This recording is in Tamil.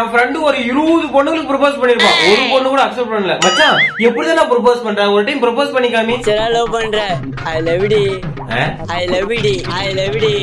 என் ஃப்ரெண்டு ஒரு இருபது பொண்ணுங்களுக்கு ப்ரொபோஸ் பண்ணிருப்பான். ஒரு பொண்ணு கூட அக்செப்ட் பண்ணல. மச்சான் எப்படி நான் ப்ரொபோஸ் பண்றேன்? ஒரு டைம் ப்ரொபோஸ் பண்ணி காமி சரி லவ் பண்ற ஐ லவ் டி ஐ லவ் டி ஐ லவ் டி